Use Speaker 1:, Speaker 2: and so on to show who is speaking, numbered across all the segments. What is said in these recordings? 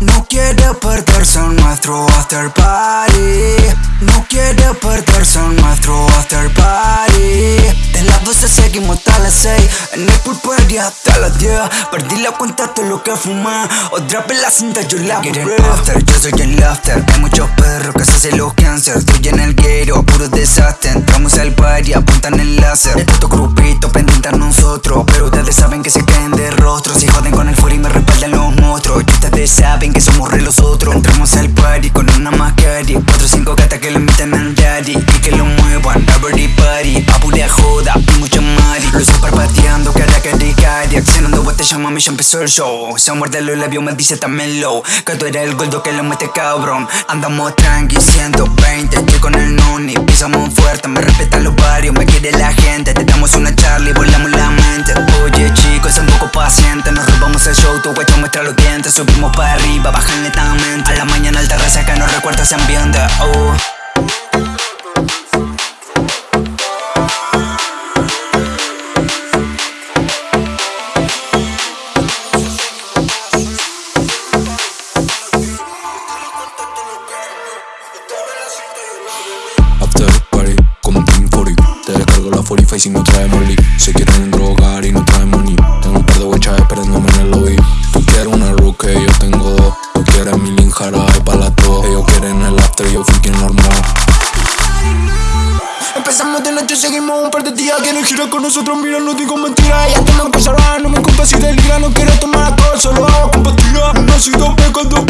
Speaker 1: No quiere perderse en nuestro after party. No quiere perderse en nuestro after party. De las 12 seguimos hasta las 6 En el pulpería hasta las 10 Perdí la cuenta de lo que fumé. Otra vez la cinta yo la Quieren after, yo soy el after. Hay muchos perros que se hacen los cáncer. Estoy en el guero, puro desastre. Entramos al party, apuntan el láser De tanto grupito pendiente a nosotros Pero ustedes saben que se caen Entramos al party con una mascarilla Cuatro o cinco gatas que lo invitan al daddy Y que lo muevan, everybody Pa' pura joda y mucho mari. Luces parpadeando, cara caricaria Accionando botella, mami, ya empezó el show. Se muerde los labios, me dice también low Que tú eres el gordo que lo mete cabrón. Andamos tranqui, 120 Estoy con el noni, pisamos fuerte Me respetan los barrios, me quiere la gente. Te damos una charla y volamos la mente. Oye chicos, un poco paciente Nos robamos el show, tu guacho muestra los dientes. Subimos para arriba, bajan lentamente. A la mañana alta que nos recuerda ese ambiente. Oh.
Speaker 2: After party, como un Team 40 Te descargo la 45 si no trae molly Se quieren drogar y no trae money Tengo un par de guachas esperándome en el lobby. Tú quieres una rookie, yo tengo dos. Tú quieres mi link jarabe para dos. Ellos quieren el after, yo freaking normal
Speaker 3: Empezamos de noche, seguimos un par de días Quieren girar con nosotros, mira, no digo mentiras Ya toman pasará, no me culpa si delira No quiero tomar alcohol, solo hago con pastillas Una sido pegando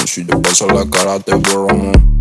Speaker 2: sacar cañón Si te paso la cara te borramos